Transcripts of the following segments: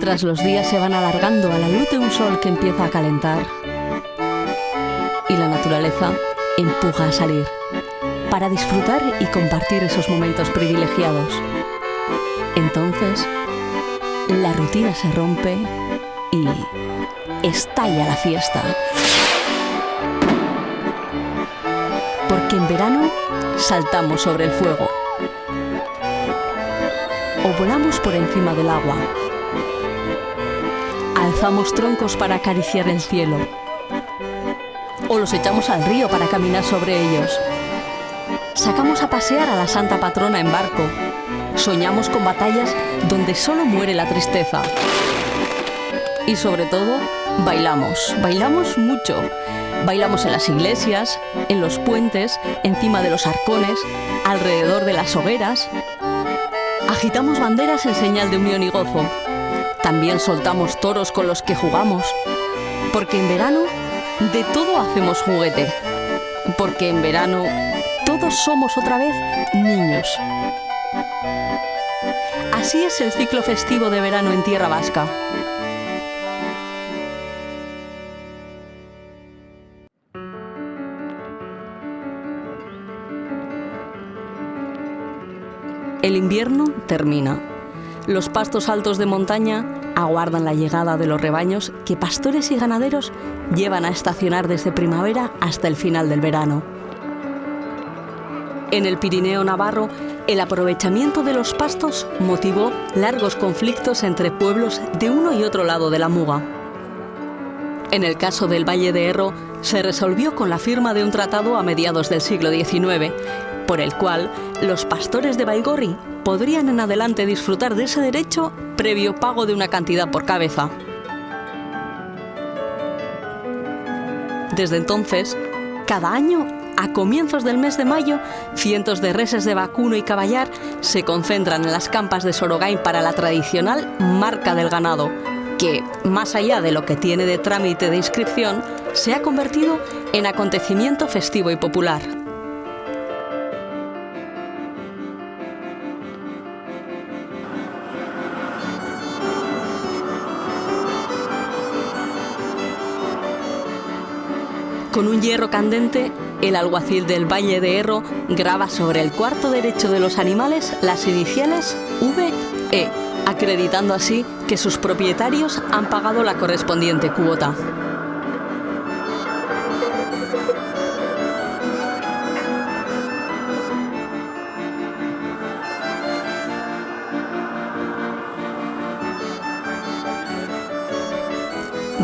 mientras los días se van alargando a la luz de un sol que empieza a calentar y la naturaleza empuja a salir para disfrutar y compartir esos momentos privilegiados. Entonces, la rutina se rompe y estalla la fiesta. Porque en verano saltamos sobre el fuego o volamos por encima del agua. Troncos para acariciar el cielo o los echamos al río para caminar sobre ellos. Sacamos a pasear a la Santa Patrona en barco. Soñamos con batallas donde solo muere la tristeza. Y sobre todo, bailamos. Bailamos mucho. Bailamos en las iglesias, en los puentes, encima de los arcones, alrededor de las hogueras. Agitamos banderas en señal de unión y gozo. También soltamos toros con los que jugamos. Porque en verano de todo hacemos juguete. Porque en verano todos somos otra vez niños. Así es el ciclo festivo de verano en Tierra Vasca. El invierno termina. Los pastos altos de montaña aguardan la llegada de los rebaños que pastores y ganaderos llevan a estacionar desde primavera hasta el final del verano. En el Pirineo Navarro, el aprovechamiento de los pastos motivó largos conflictos entre pueblos de uno y otro lado de la Muga. En el caso del Valle de Erro, se resolvió con la firma de un tratado a mediados del siglo XIX, por el cual los pastores de Baigorri podrían en adelante disfrutar de ese derecho previo pago de una cantidad por cabeza. Desde entonces, cada año, a comienzos del mes de mayo, cientos de reses de vacuno y caballar se concentran en las campas de Sorogain para la tradicional marca del ganado, que, más allá de lo que tiene de trámite de inscripción, se ha convertido en acontecimiento festivo y popular. Con un hierro candente, el alguacil del Valle de Erro graba sobre el cuarto derecho de los animales las iniciales VE, acreditando así que sus propietarios han pagado la correspondiente cuota.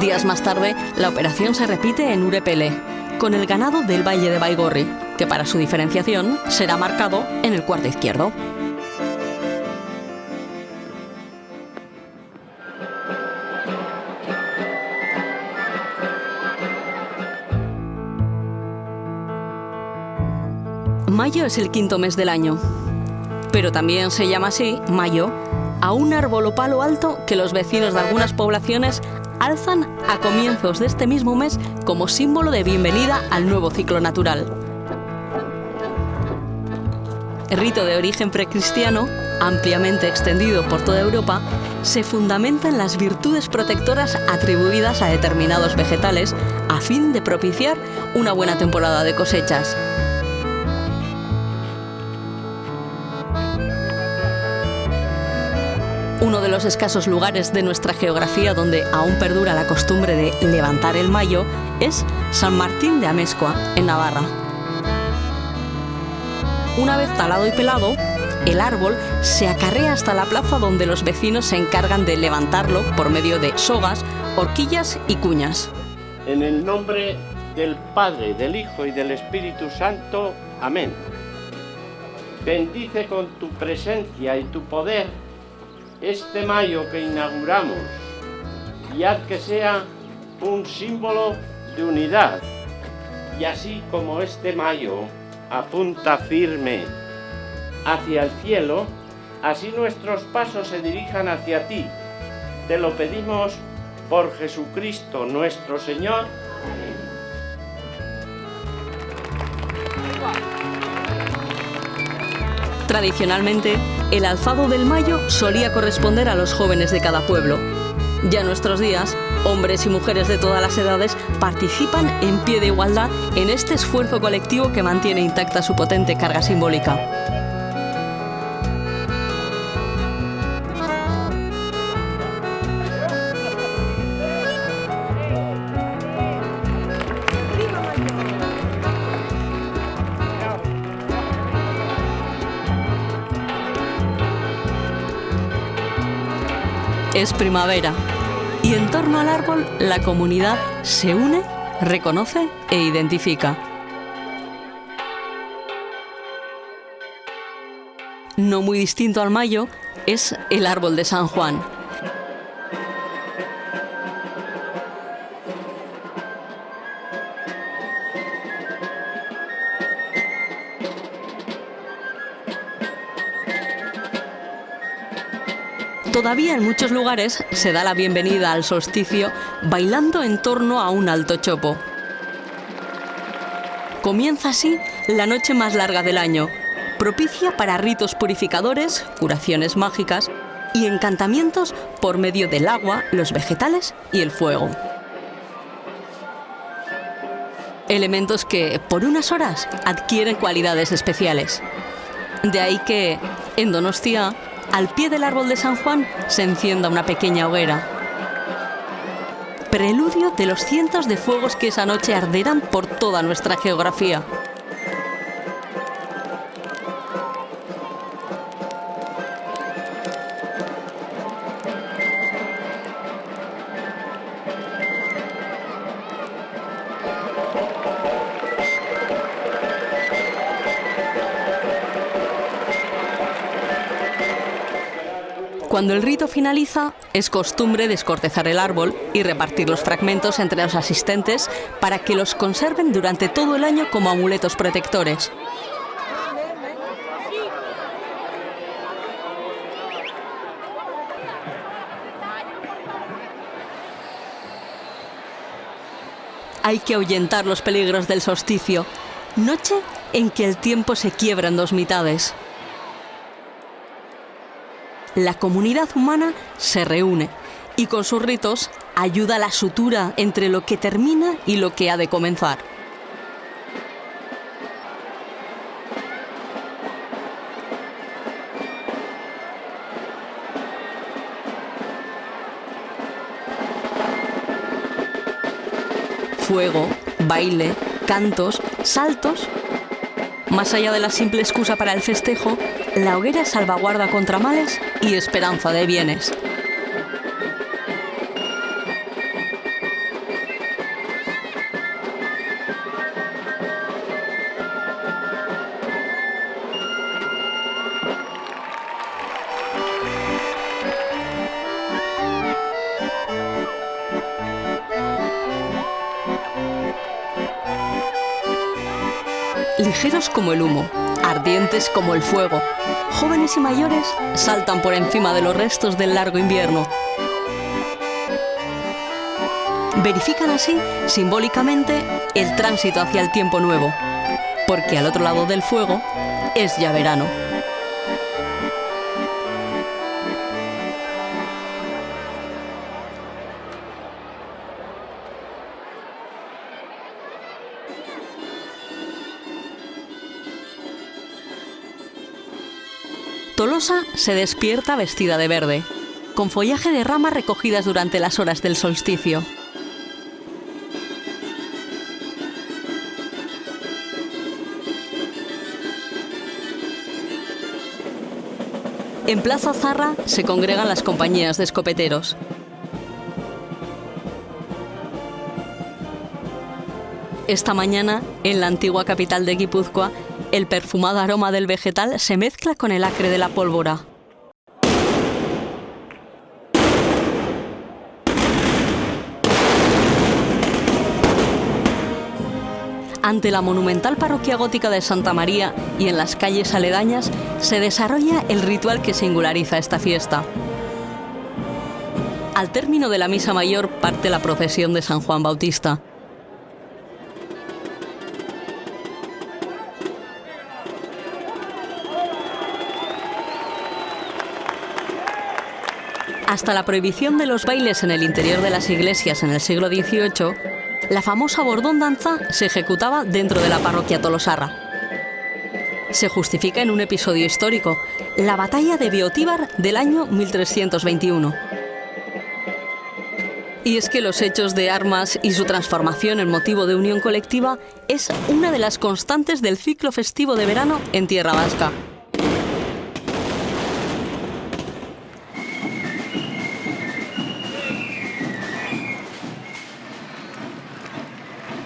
Días más tarde, la operación se repite en Urepele, con el ganado del Valle de Baigorri, que para su diferenciación será marcado en el cuarto izquierdo. Mayo es el quinto mes del año, pero también se llama así, mayo, a un árbol o palo alto que los vecinos de algunas poblaciones alzan a comienzos de este mismo mes como símbolo de bienvenida al nuevo ciclo natural. Rito de origen precristiano, ampliamente extendido por toda Europa, se fundamenta en las virtudes protectoras atribuidas a determinados vegetales a fin de propiciar una buena temporada de cosechas. Uno de los escasos lugares de nuestra geografía donde aún perdura la costumbre de levantar el mayo es San Martín de Amezcua, en Navarra. Una vez talado y pelado, el árbol se acarrea hasta la plaza donde los vecinos se encargan de levantarlo por medio de sogas, horquillas y cuñas. En el nombre del Padre, del Hijo y del Espíritu Santo. Amén. Bendice con tu presencia y tu poder este mayo que inauguramos y haz que sea un símbolo de unidad. Y así como este mayo apunta firme hacia el cielo, así nuestros pasos se dirijan hacia ti. Te lo pedimos por Jesucristo nuestro Señor. Tradicionalmente, el alzado del mayo solía corresponder a los jóvenes de cada pueblo, Ya nuestros días, hombres y mujeres de todas las edades participan en pie de igualdad en este esfuerzo colectivo que mantiene intacta su potente carga simbólica. Es primavera y en torno al árbol la comunidad se une, reconoce e identifica. No muy distinto al mayo es el árbol de San Juan. Todavía en muchos lugares se da la bienvenida al solsticio bailando en torno a un alto chopo. Comienza así la noche más larga del año, propicia para ritos purificadores, curaciones mágicas y encantamientos por medio del agua, los vegetales y el fuego. Elementos que, por unas horas, adquieren cualidades especiales. De ahí que, en Donostia, al pie del árbol de San Juan se encienda una pequeña hoguera. Preludio de los cientos de fuegos que esa noche arderán por toda nuestra geografía. Cuando el rito finaliza, es costumbre descortezar el árbol y repartir los fragmentos entre los asistentes para que los conserven durante todo el año como amuletos protectores. Hay que ahuyentar los peligros del solsticio, noche en que el tiempo se quiebra en dos mitades la comunidad humana se reúne y con sus ritos ayuda a la sutura entre lo que termina y lo que ha de comenzar. Fuego, baile, cantos, saltos más allá de la simple excusa para el festejo, la hoguera salvaguarda contra males y esperanza de bienes. Como el humo, ardientes como el fuego. Jóvenes y mayores saltan por encima de los restos del largo invierno. Verifican así, simbólicamente, el tránsito hacia el tiempo nuevo, porque al otro lado del fuego es ya verano. Tolosa se despierta vestida de verde, con follaje de ramas recogidas durante las horas del solsticio. En Plaza Zarra se congregan las compañías de escopeteros. Esta mañana, en la antigua capital de Guipúzcoa, el perfumado aroma del vegetal se mezcla con el acre de la pólvora. Ante la monumental parroquia gótica de Santa María y en las calles aledañas se desarrolla el ritual que singulariza esta fiesta. Al término de la misa mayor parte la procesión de San Juan Bautista. Hasta la prohibición de los bailes en el interior de las iglesias en el siglo XVIII, la famosa bordón danza se ejecutaba dentro de la parroquia tolosarra. Se justifica en un episodio histórico, la batalla de Biotíbar del año 1321. Y es que los hechos de armas y su transformación en motivo de unión colectiva es una de las constantes del ciclo festivo de verano en Tierra Vasca.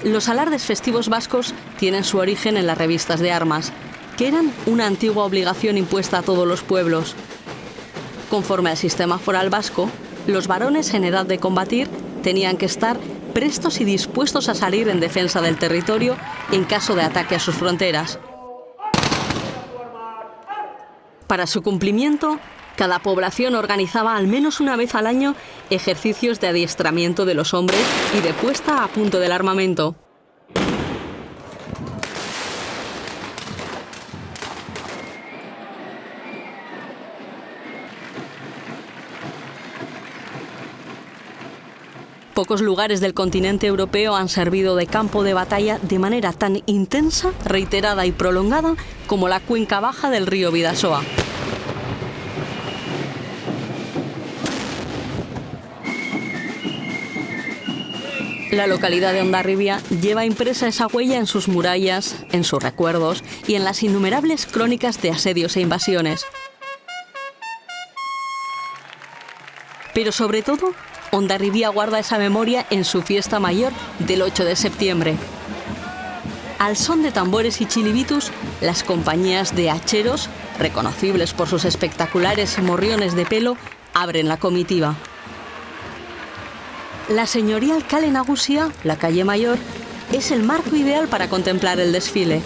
Los alardes festivos vascos tienen su origen en las revistas de armas, que eran una antigua obligación impuesta a todos los pueblos. Conforme al sistema foral vasco, los varones en edad de combatir tenían que estar prestos y dispuestos a salir en defensa del territorio en caso de ataque a sus fronteras. Para su cumplimiento, cada población organizaba al menos una vez al año ejercicios de adiestramiento de los hombres y de puesta a punto del armamento. Pocos lugares del continente europeo han servido de campo de batalla de manera tan intensa, reiterada y prolongada como la cuenca baja del río Vidasoa. La localidad de Ondarribia lleva impresa esa huella en sus murallas, en sus recuerdos y en las innumerables crónicas de asedios e invasiones. Pero sobre todo, Ondarribia guarda esa memoria en su fiesta mayor del 8 de septiembre. Al son de tambores y chilibitus, las compañías de hacheros, reconocibles por sus espectaculares morriones de pelo, abren la comitiva. La señorial Cale Nagusia, la calle mayor, es el marco ideal para contemplar el desfile.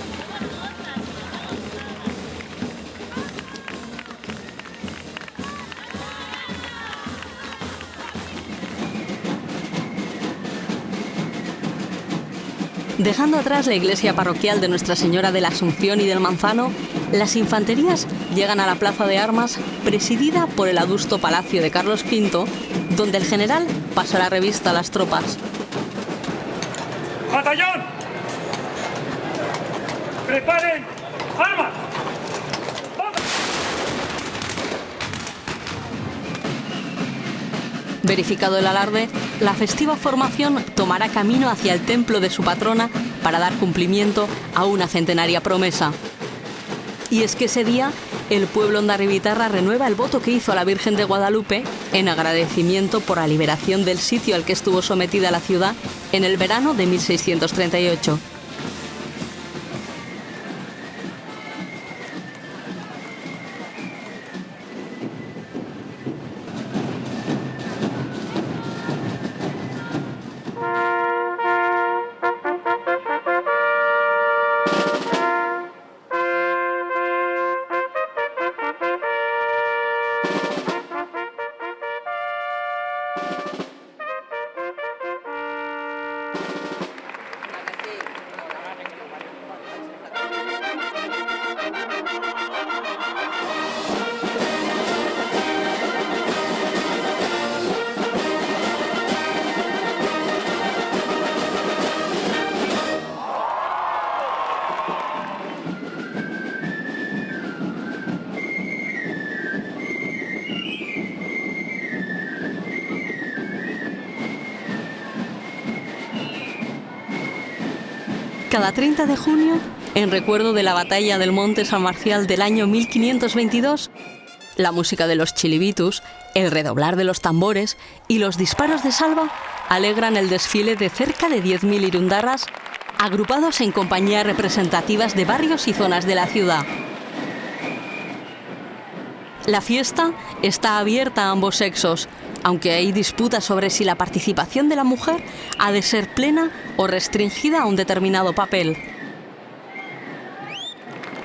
Dejando atrás la iglesia parroquial de Nuestra Señora de la Asunción y del Manzano, las infanterías llegan a la plaza de armas presidida por el adusto palacio de Carlos V, donde el general pasa la revista a las tropas. ¡Batallón! ¡Preparen armas! Verificado el alarde, la festiva formación tomará camino hacia el templo de su patrona para dar cumplimiento a una centenaria promesa. Y es que ese día el pueblo ondarribitarra renueva el voto que hizo a la Virgen de Guadalupe en agradecimiento por la liberación del sitio al que estuvo sometida la ciudad en el verano de 1638. Cada 30 de junio, en recuerdo de la batalla del Monte San Marcial del año 1522, la música de los chilibitus, el redoblar de los tambores y los disparos de salva alegran el desfile de cerca de 10.000 irundarras agrupados en compañías representativas de barrios y zonas de la ciudad. La fiesta está abierta a ambos sexos, aunque hay disputas sobre si la participación de la mujer ha de ser plena o restringida a un determinado papel.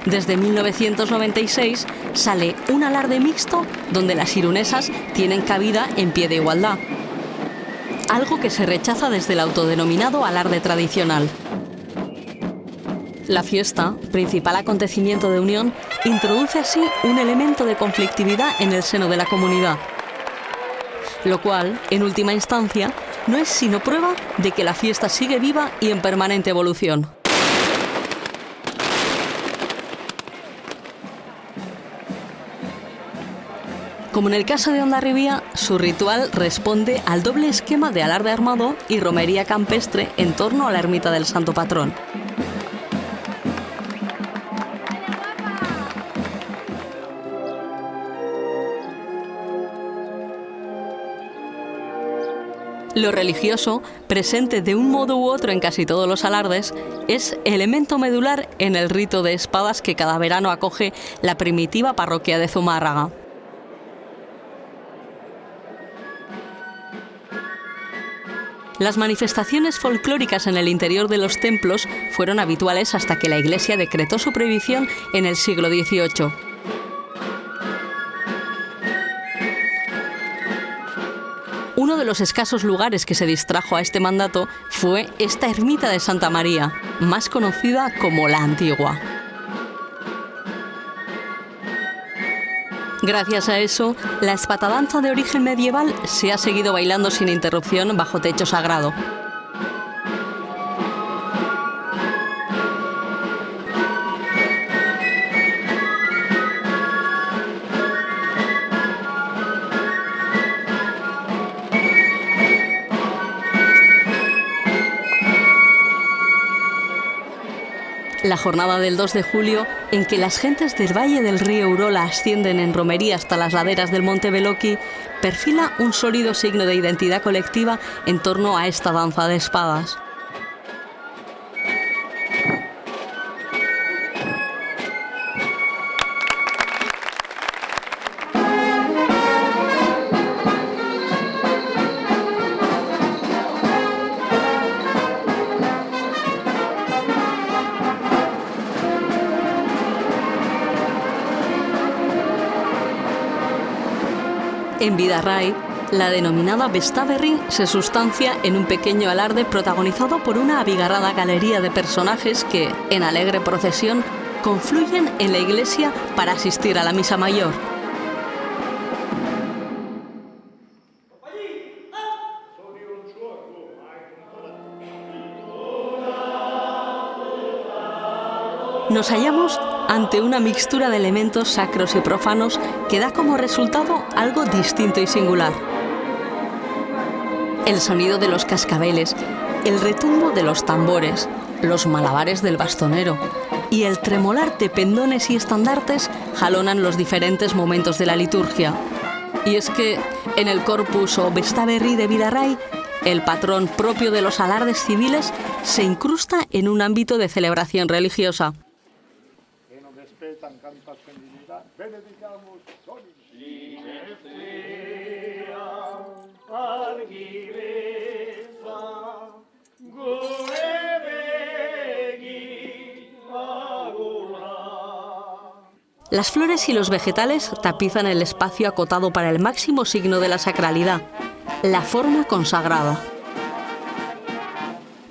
Desde 1996 sale un alarde mixto donde las irunesas tienen cabida en pie de igualdad, algo que se rechaza desde el autodenominado alarde tradicional. La fiesta, principal acontecimiento de unión, introduce así un elemento de conflictividad en el seno de la comunidad. Lo cual, en última instancia, no es sino prueba de que la fiesta sigue viva y en permanente evolución. Como en el caso de Ondarribía, su ritual responde al doble esquema de alarde armado y romería campestre en torno a la ermita del Santo Patrón. Lo religioso, presente de un modo u otro en casi todos los alardes, es elemento medular en el rito de espadas que cada verano acoge la primitiva parroquia de Zumárraga. Las manifestaciones folclóricas en el interior de los templos fueron habituales hasta que la Iglesia decretó su prohibición en el siglo XVIII. Uno de los escasos lugares que se distrajo a este mandato fue esta ermita de Santa María, más conocida como la Antigua. Gracias a eso, la espatadanza de origen medieval se ha seguido bailando sin interrupción bajo techo sagrado. La jornada del 2 de julio, en que las gentes del valle del río Urola ascienden en romería hasta las laderas del monte Beloki, perfila un sólido signo de identidad colectiva en torno a esta danza de espadas. En Vidarray, la denominada Vestaverri se sustancia en un pequeño alarde protagonizado por una abigarrada galería de personajes que, en alegre procesión, confluyen en la iglesia para asistir a la misa mayor. Nos hallamos ante una mixtura de elementos sacros y profanos que da como resultado algo distinto y singular. El sonido de los cascabeles, el retumbo de los tambores, los malabares del bastonero y el tremolar de pendones y estandartes jalonan los diferentes momentos de la liturgia. Y es que en el corpus o Vestaverri de Vidaray, el patrón propio de los alardes civiles se incrusta en un ámbito de celebración religiosa. Las flores y los vegetales tapizan el espacio acotado para el máximo signo de la sacralidad, la forma consagrada.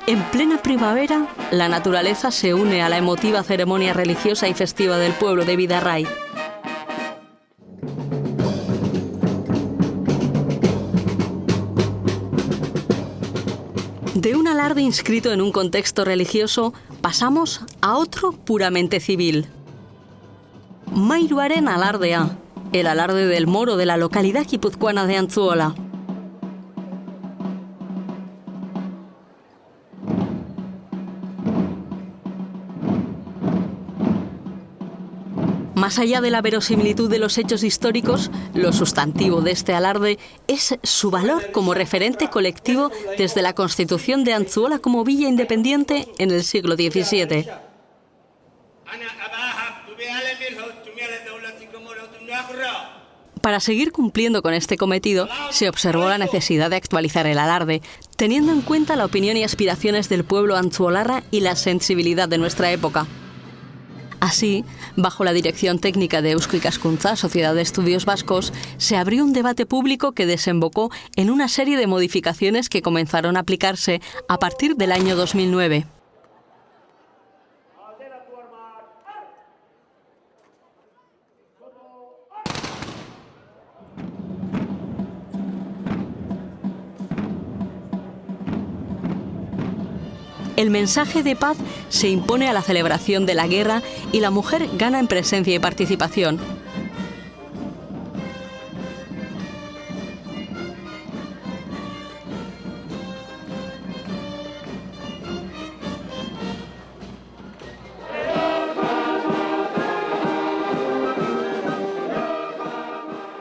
En plena primavera, la naturaleza se une a la emotiva ceremonia religiosa y festiva del pueblo de Vidarray. De un alarde inscrito en un contexto religioso, pasamos a otro puramente civil. Mairuaren alardea, el alarde del moro de la localidad guipuzcoana de Antzuola. Más allá de la verosimilitud de los hechos históricos, lo sustantivo de este alarde es su valor como referente colectivo desde la constitución de Anzuola como villa independiente en el siglo XVII. Para seguir cumpliendo con este cometido, se observó la necesidad de actualizar el alarde, teniendo en cuenta la opinión y aspiraciones del pueblo anzuolarra y la sensibilidad de nuestra época. Así, bajo la dirección técnica de Eusko Ikaskuntza, Sociedad de Estudios Vascos, se abrió un debate público que desembocó en una serie de modificaciones que comenzaron a aplicarse a partir del año 2009. El mensaje de paz se impone a la celebración de la guerra y la mujer gana en presencia y participación.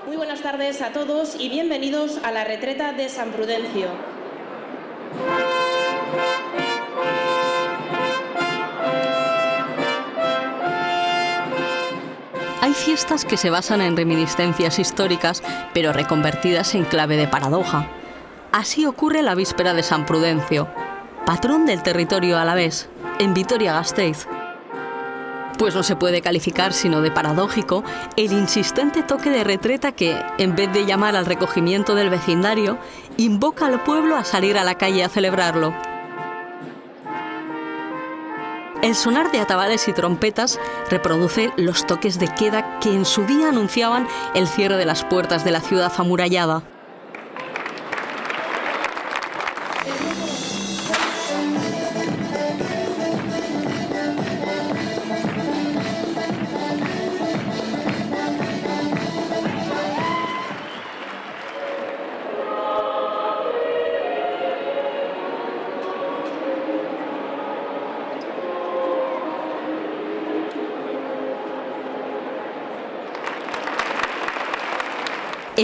Muy buenas tardes a todos y bienvenidos a la retreta de San Prudencio. Fiestas que se basan en reminiscencias históricas, pero reconvertidas en clave de paradoja. Así ocurre la víspera de San Prudencio, patrón del territorio alavés, en Vitoria-Gasteiz. Pues no se puede calificar sino de paradójico el insistente toque de retreta que, en vez de llamar al recogimiento del vecindario, invoca al pueblo a salir a la calle a celebrarlo. El sonar de atabales y trompetas reproduce los toques de queda que en su día anunciaban el cierre de las puertas de la ciudad amurallada.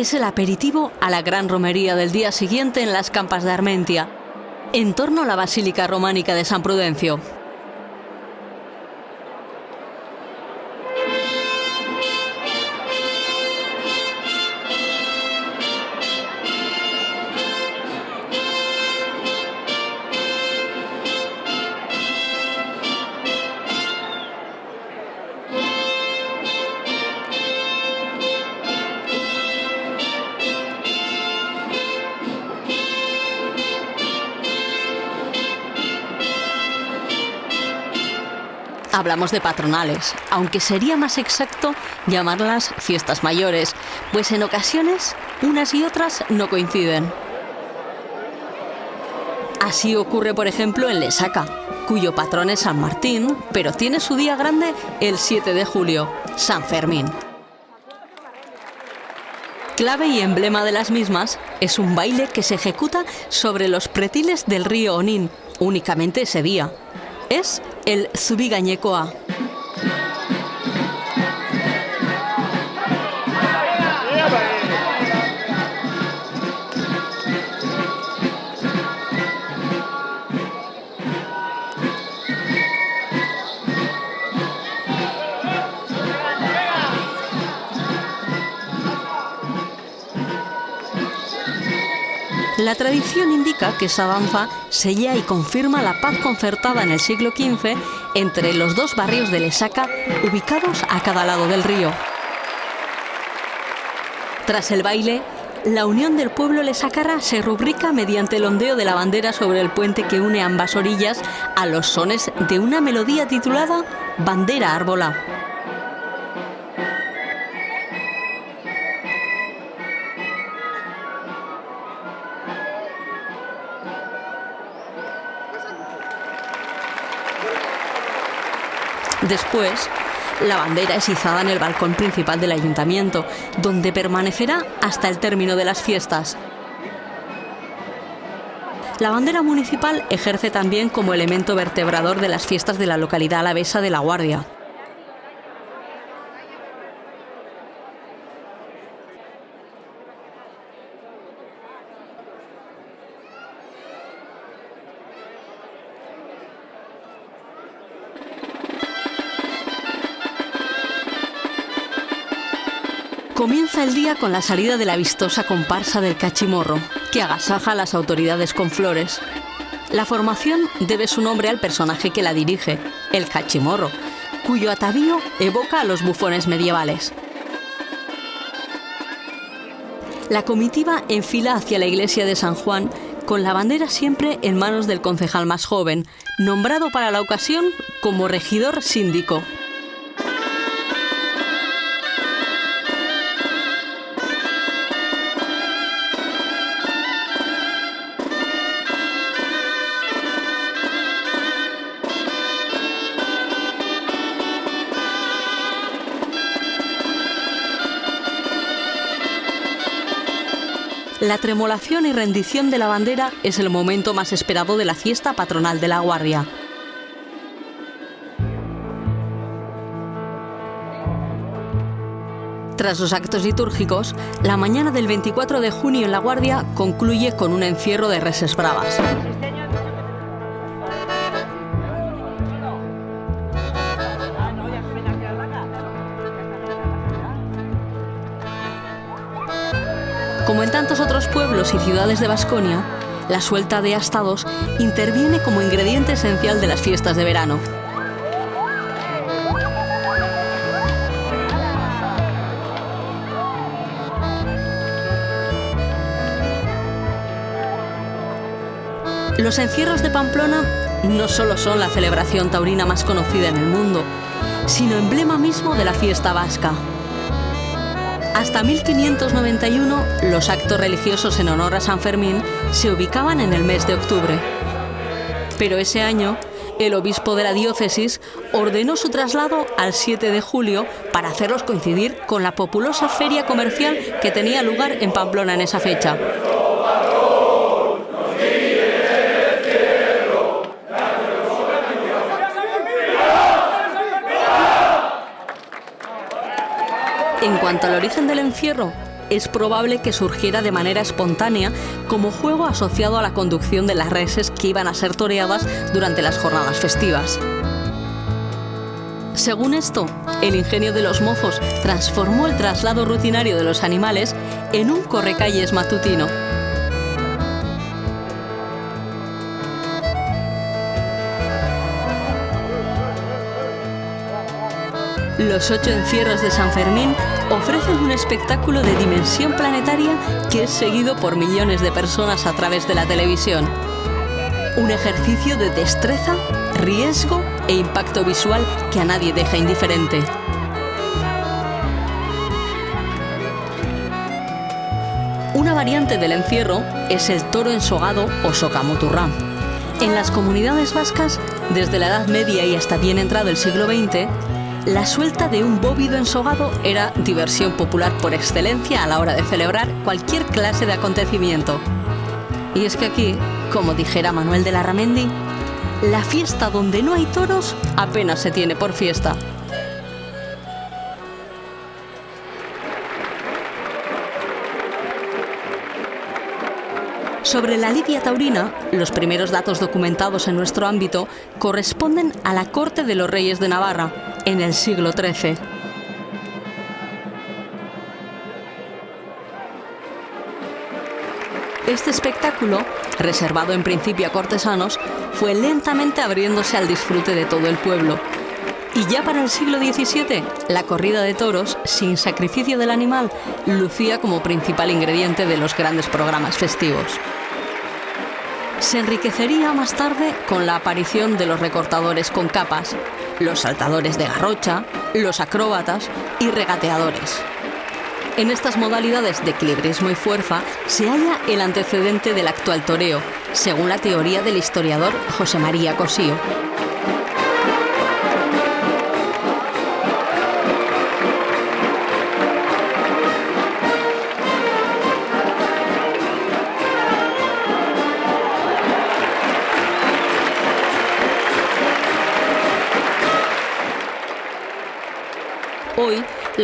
Es el aperitivo a la gran romería del día siguiente en las campas de Armentia, en torno a la Basílica Románica de San Prudencio. Hablamos de patronales, aunque sería más exacto llamarlas fiestas mayores, pues en ocasiones unas y otras no coinciden. Así ocurre, por ejemplo, en Lesaca, cuyo patrón es San Martín, pero tiene su día grande el 7 de julio, San Fermín. Clave y emblema de las mismas es un baile que se ejecuta sobre los pretiles del río Onín, únicamente ese día. Es el Zubigañecoa. La tradición indica que esa danza sella y confirma la paz concertada en el siglo XV entre los dos barrios de Lesaca ubicados a cada lado del río. Tras el baile, la unión del pueblo lesacarra se rubrica mediante el ondeo de la bandera sobre el puente que une ambas orillas a los sones de una melodía titulada Bandera Árbola. Después, la bandera es izada en el balcón principal del ayuntamiento, donde permanecerá hasta el término de las fiestas. La bandera municipal ejerce también como elemento vertebrador de las fiestas de la localidad alavesa de La Guardia. El día con la salida de la vistosa comparsa del cachimorro, que agasaja a las autoridades con flores. La formación debe su nombre al personaje que la dirige, el cachimorro, cuyo atavío evoca a los bufones medievales. La comitiva enfila hacia la iglesia de San Juan con la bandera siempre en manos del concejal más joven, nombrado para la ocasión como regidor síndico. La tremolación y rendición de la bandera es el momento más esperado de la fiesta patronal de la Guardia. Tras los actos litúrgicos, la mañana del 24 de junio en La Guardia concluye con un encierro de reses bravas. Y ciudades de Vasconia, la suelta de astados interviene como ingrediente esencial de las fiestas de verano. Los encierros de Pamplona no solo son la celebración taurina más conocida en el mundo, sino emblema mismo de la fiesta vasca. Hasta 1591, los actos religiosos en honor a San Fermín se ubicaban en el mes de octubre. Pero ese año, el obispo de la diócesis ordenó su traslado al 7 de julio para hacerlos coincidir con la populosa feria comercial que tenía lugar en Pamplona en esa fecha. En cuanto al origen del encierro, es probable que surgiera de manera espontánea como juego asociado a la conducción de las reses que iban a ser toreadas durante las jornadas festivas. Según esto, el ingenio de los mozos transformó el traslado rutinario de los animales en un correcalles matutino. Los ocho encierros de San Fermín ofrecen un espectáculo de dimensión planetaria que es seguido por millones de personas a través de la televisión. Un ejercicio de destreza, riesgo e impacto visual que a nadie deja indiferente. Una variante del encierro es el toro ensogado o socamoturrá. En las comunidades vascas, desde la Edad Media y hasta bien entrado el siglo XX, la suelta de un bóvido ensogado era diversión popular por excelencia a la hora de celebrar cualquier clase de acontecimiento. Y es que aquí, como dijera Manuel de la Ramendi, la fiesta donde no hay toros apenas se tiene por fiesta. Sobre la lidia taurina, los primeros datos documentados en nuestro ámbito corresponden a la corte de los reyes de Navarra, en el siglo XIII. Este espectáculo, reservado en principio a cortesanos, fue lentamente abriéndose al disfrute de todo el pueblo. Y ya para el siglo XVII, la corrida de toros, sin sacrificio del animal, lucía como principal ingrediente de los grandes programas festivos. Se enriquecería más tarde con la aparición de los recortadores con capas, los saltadores de garrocha, los acróbatas y regateadores. En estas modalidades de equilibrismo y fuerza se halla el antecedente del actual toreo, según la teoría del historiador José María Cosío.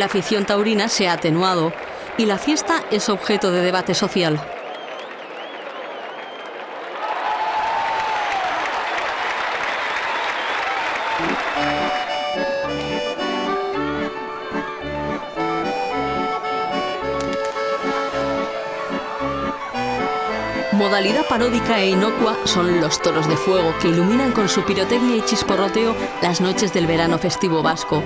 La afición taurina se ha atenuado y la fiesta es objeto de debate social. Modalidad paródica e inocua son los toros de fuego que iluminan con su pirotecnia y chisporroteo las noches del verano festivo vasco,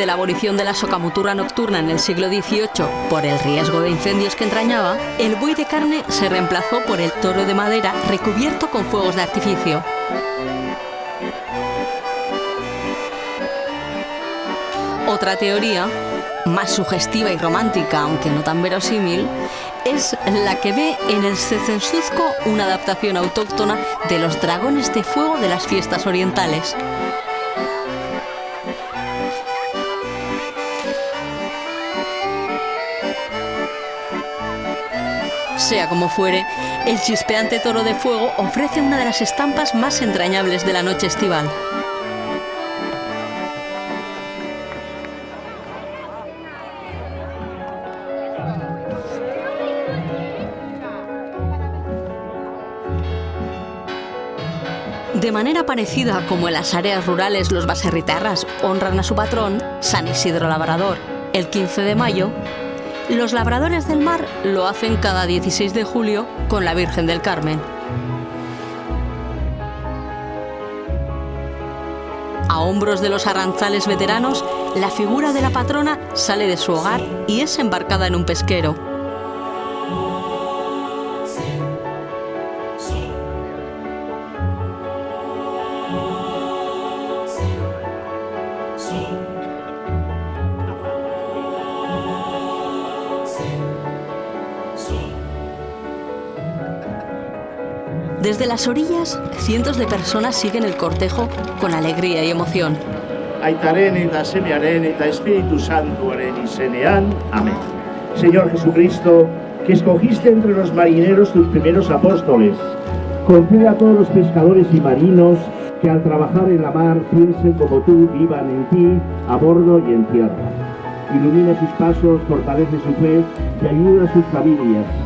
de la abolición de la socamutura nocturna en el siglo XVIII por el riesgo de incendios que entrañaba, el buey de carne se reemplazó por el toro de madera recubierto con fuegos de artificio. Otra teoría, más sugestiva y romántica, aunque no tan verosímil, es la que ve en el Cecensuzco una adaptación autóctona de los dragones de fuego de las fiestas orientales. Sea como fuere, el chispeante toro de fuego ofrece una de las estampas más entrañables de la noche estival. De manera parecida como en las áreas rurales los baserritarras honran a su patrón, San Isidro Labrador, el 15 de mayo, los labradores del mar lo hacen cada 16 de julio con la Virgen del Carmen. A hombros de los arranzales veteranos, la figura de la patrona sale de su hogar y es embarcada en un pesquero. Desde las orillas, cientos de personas siguen el cortejo con alegría y emoción. Aitaren eta Semearen Espíritu Santuaren izenean. Amén. Señor Jesucristo, que escogiste entre los marineros tus primeros apóstoles, concede a todos los pescadores y marinos que al trabajar en la mar piensen como tú, vivan en ti, a bordo y en tierra. Ilumina sus pasos, fortalece su fe y ayuda a sus familias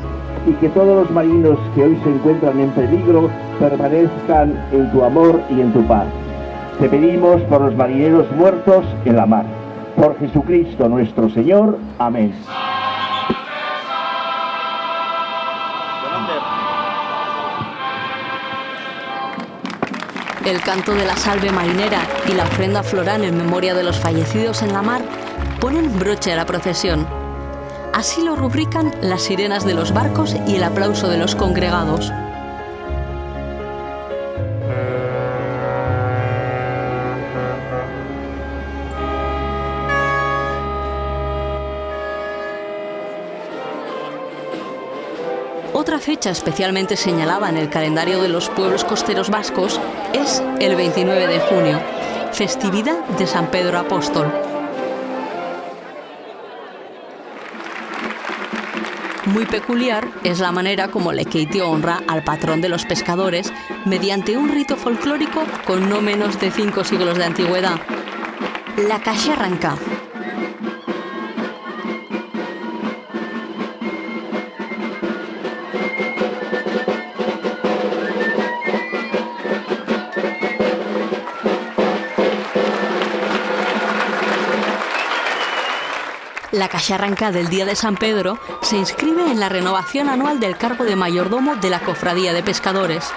y que todos los marinos que hoy se encuentran en peligro permanezcan en tu amor y en tu paz. Te pedimos por los marineros muertos en la mar. Por Jesucristo nuestro Señor. Amén. El canto de la salve marinera y la ofrenda floral en memoria de los fallecidos en la mar ponen broche a la procesión. Así lo rubrican las sirenas de los barcos y el aplauso de los congregados. Otra fecha especialmente señalada en el calendario de los pueblos costeros vascos es el 29 de junio, festividad de San Pedro Apóstol. Muy peculiar es la manera como Lekeitio honra al patrón de los pescadores mediante un rito folclórico con no menos de cinco siglos de antigüedad. La arranca. La cacharranca del Día de San Pedro se inscribe en la renovación anual del cargo de mayordomo de la Cofradía de Pescadores.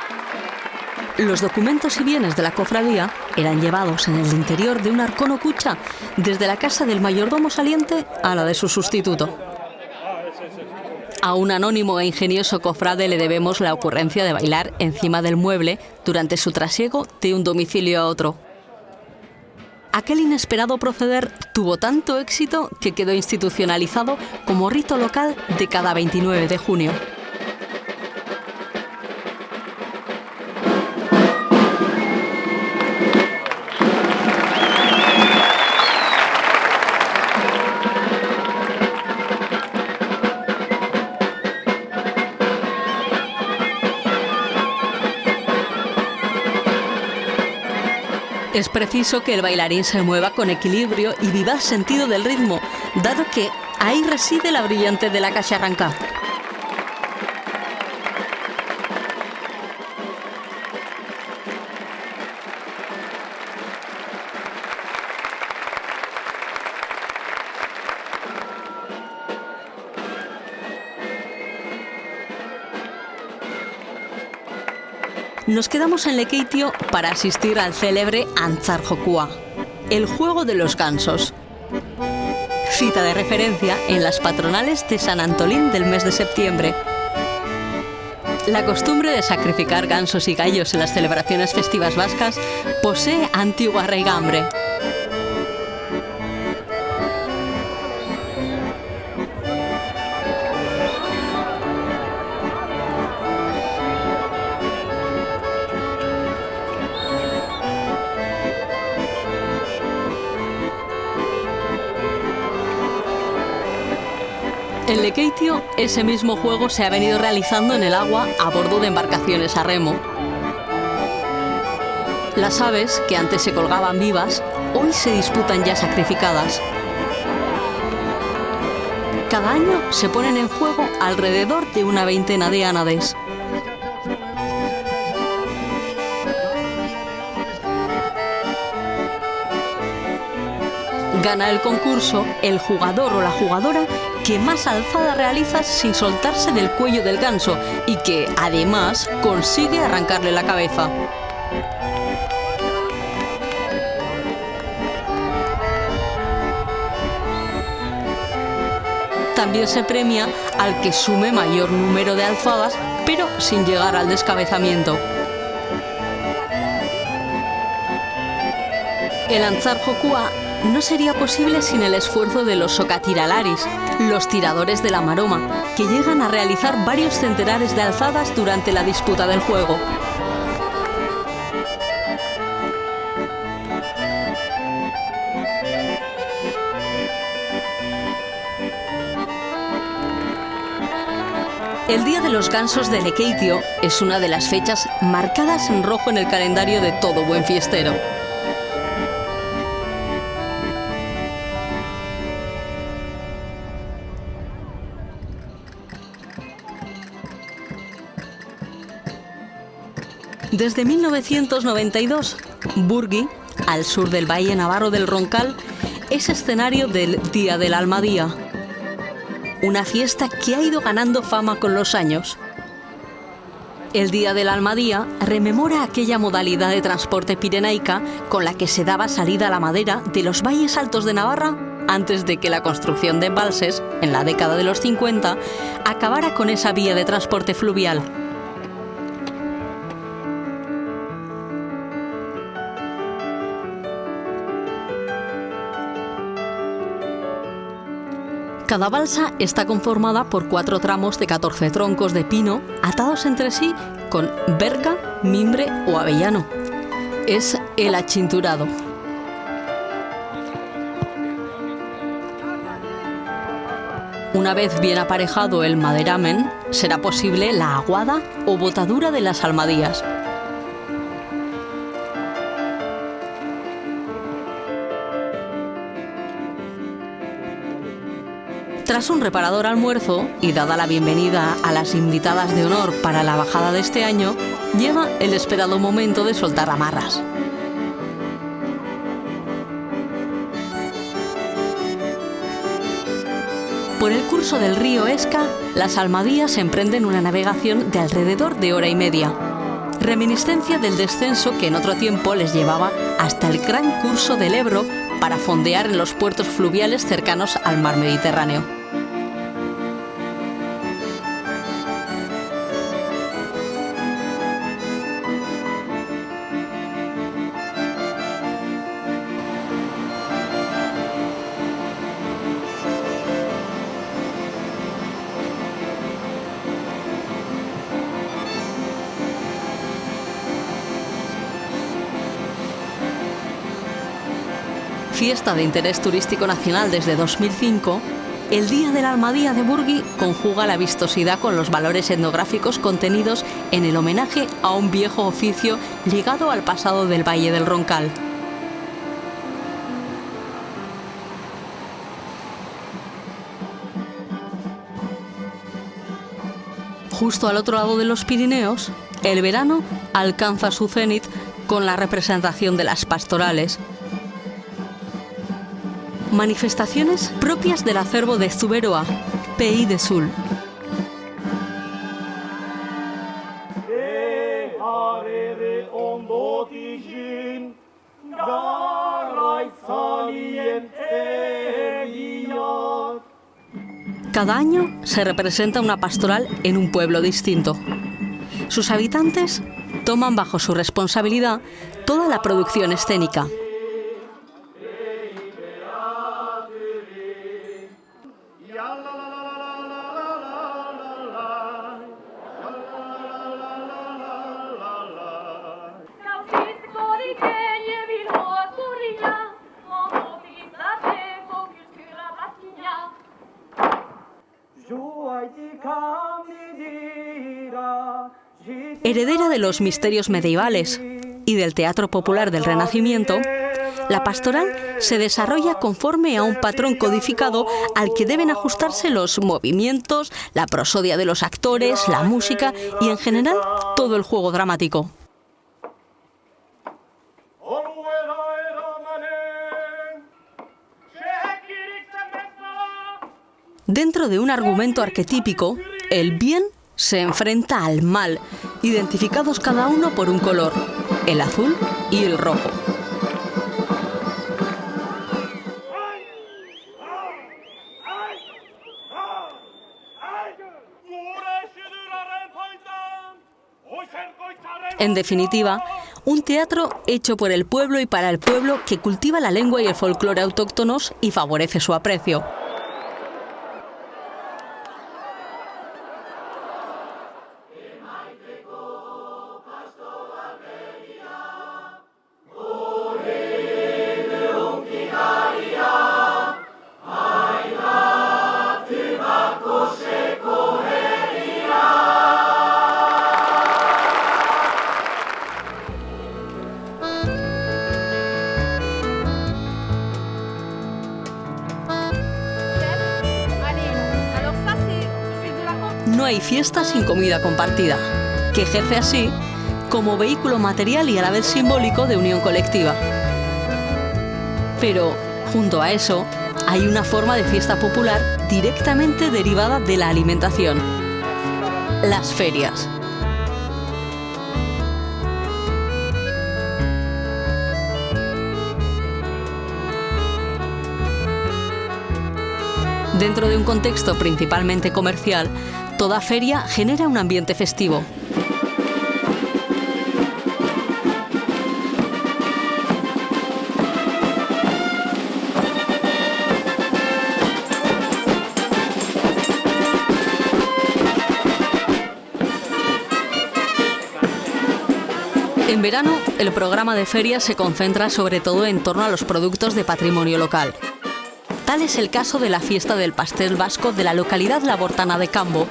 Los documentos y bienes de la cofradía eran llevados en el interior de un arcón cucha desde la casa del mayordomo saliente a la de su sustituto. A un anónimo e ingenioso cofrade le debemos la ocurrencia de bailar encima del mueble durante su trasiego de un domicilio a otro. Aquel inesperado proceder tuvo tanto éxito que quedó institucionalizado como rito local de cada 29 de junio. Es preciso que el bailarín se mueva con equilibrio y viva sentido del ritmo, dado que ahí reside la brillante de la cacharranca. Nos quedamos en Lekeitio para asistir al célebre Antzar Jokua, el juego de los gansos. Cita de referencia en las patronales de San Antolín del mes de septiembre. La costumbre de sacrificar gansos y gallos en las celebraciones festivas vascas posee antigua raigambre. Ese mismo juego se ha venido realizando en el agua a bordo de embarcaciones a remo. Las aves, que antes se colgaban vivas, hoy se disputan ya sacrificadas. Cada año se ponen en juego alrededor de una veintena de ánades. Gana el concurso el jugador o la jugadora que más alzada realiza sin soltarse del cuello del ganso y que, además, consigue arrancarle la cabeza. También se premia al que sume mayor número de alzadas, pero sin llegar al descabezamiento. El Anzar Jokua no sería posible sin el esfuerzo de los socatiralaris, los tiradores de la maroma, que llegan a realizar varios centenares de alzadas durante la disputa del juego. El Día de los Gansos de Lekeitio es una de las fechas marcadas en rojo en el calendario de todo buen fiestero. Desde 1992, Burgui, al sur del Valle Navarro del Roncal, es escenario del Día del Almadía, una fiesta que ha ido ganando fama con los años. El Día del Almadía rememora aquella modalidad de transporte pirenaica con la que se daba salida a la madera de los valles altos de Navarra antes de que la construcción de embalses, en la década de los 50, acabara con esa vía de transporte fluvial. Cada balsa está conformada por cuatro tramos de 14 troncos de pino atados entre sí con verga, mimbre o avellano. Es el achinturado. Una vez bien aparejado el maderamen, será posible la aguada o botadura de las almadías. Tras un reparador almuerzo y dada la bienvenida a las invitadas de honor para la bajada de este año, llega el esperado momento de soltar amarras. Por el curso del río Esca, las almadías emprenden una navegación de alrededor de hora y media, reminiscencia del descenso que en otro tiempo les llevaba hasta el gran curso del Ebro para fondear en los puertos fluviales cercanos al mar Mediterráneo. Fiesta de interés turístico nacional desde 2005, el Día de la Almadía de Burgui conjuga la vistosidad con los valores etnográficos contenidos en el homenaje a un viejo oficio ligado al pasado del Valle del Roncal. Justo al otro lado de los Pirineos, el verano alcanza su cenit con la representación de las pastorales, Manifestaciones propias del acervo de Zuberoa, PI de Sul. Cada año se representa una pastoral en un pueblo distinto. Sus habitantes toman bajo su responsabilidad toda la producción escénica, los misterios medievales y del teatro popular del Renacimiento, la pastoral se desarrolla conforme a un patrón codificado al que deben ajustarse los movimientos, la prosodia de los actores, la música y en general todo el juego dramático. Dentro de un argumento arquetípico, el bien se enfrenta al mal, identificados cada uno por un color, el azul y el rojo. En definitiva, un teatro hecho por el pueblo y para el pueblo que cultiva la lengua y el folclore autóctonos y favorece su aprecio. Hay fiesta sin comida compartida, que ejerce así como vehículo material y a la vez simbólico de unión colectiva. Pero, junto a eso, hay una forma de fiesta popular directamente derivada de la alimentación, las ferias. Dentro de un contexto principalmente comercial, toda feria genera un ambiente festivo. En verano, el programa de feria se concentra sobre todo en torno a los productos de patrimonio local. Tal es el caso de la fiesta del pastel vasco de la localidad labortana de Cambo,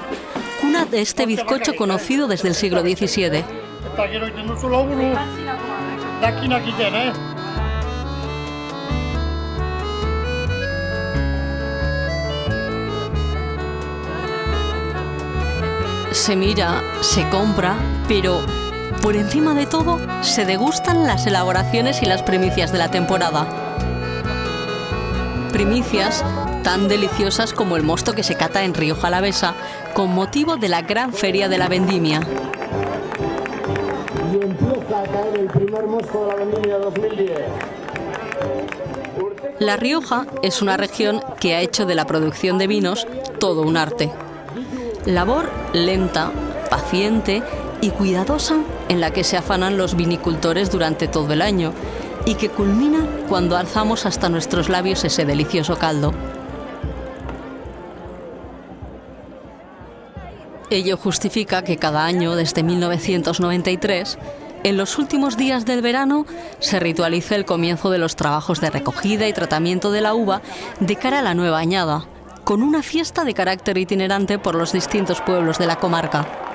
cuna de este bizcocho conocido desde el siglo XVII. Se mira, se compra, pero por encima de todo se degustan las elaboraciones y las primicias de la temporada primicias tan deliciosas como el mosto que se cata en Río Jalavesa con motivo de la gran feria de la vendimia. Y empieza a caer el primer mosto de la vendimia 2010. La Rioja es una región que ha hecho de la producción de vinos todo un arte. Labor lenta, paciente y cuidadosa en la que se afanan los vinicultores durante todo el año y que culmina cuando alzamos hasta nuestros labios ese delicioso caldo. Ello justifica que cada año, desde 1993, en los últimos días del verano se ritualice el comienzo de los trabajos de recogida y tratamiento de la uva de cara a la nueva añada, con una fiesta de carácter itinerante por los distintos pueblos de la comarca.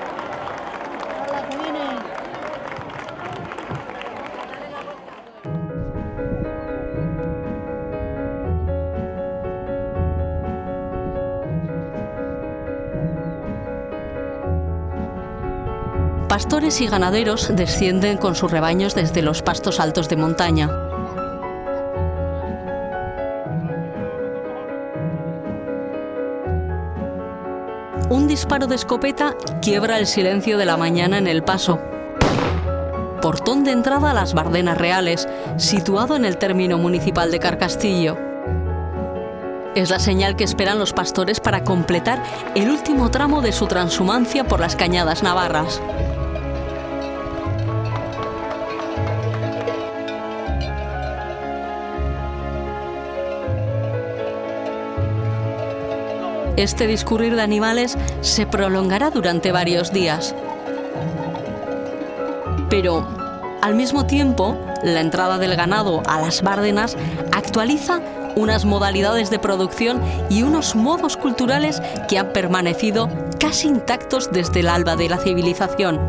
Pastores y ganaderos descienden con sus rebaños desde los pastos altos de montaña. Un disparo de escopeta quiebra el silencio de la mañana en el paso. Portón de entrada a las Bardenas Reales, situado en el término municipal de Carcastillo. Es la señal que esperan los pastores para completar el último tramo de su transhumancia por las cañadas navarras. Este discurrir de animales se prolongará durante varios días. Pero, al mismo tiempo, la entrada del ganado a las Bárdenas actualiza unas modalidades de producción y unos modos culturales que han permanecido casi intactos desde el alba de la civilización.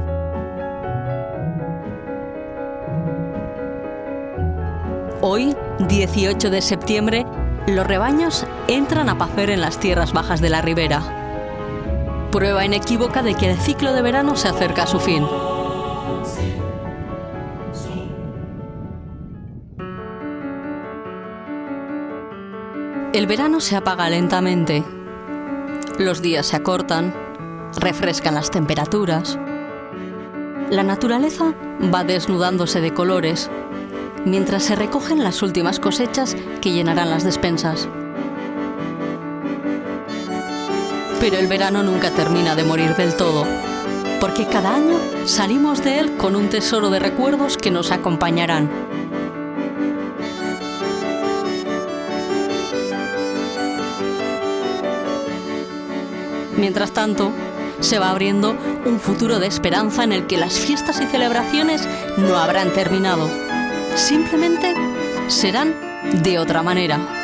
Hoy, 18 de septiembre, los rebaños entran a pacer en las tierras bajas de la ribera. Prueba inequívoca de que el ciclo de verano se acerca a su fin. El verano se apaga lentamente. Los días se acortan, refrescan las temperaturas. La naturaleza va desnudándose de colores mientras se recogen las últimas cosechas que llenarán las despensas. Pero el verano nunca termina de morir del todo, porque cada año salimos de él con un tesoro de recuerdos que nos acompañarán. Mientras tanto, se va abriendo un futuro de esperanza en el que las fiestas y celebraciones no habrán terminado simplemente serán de otra manera.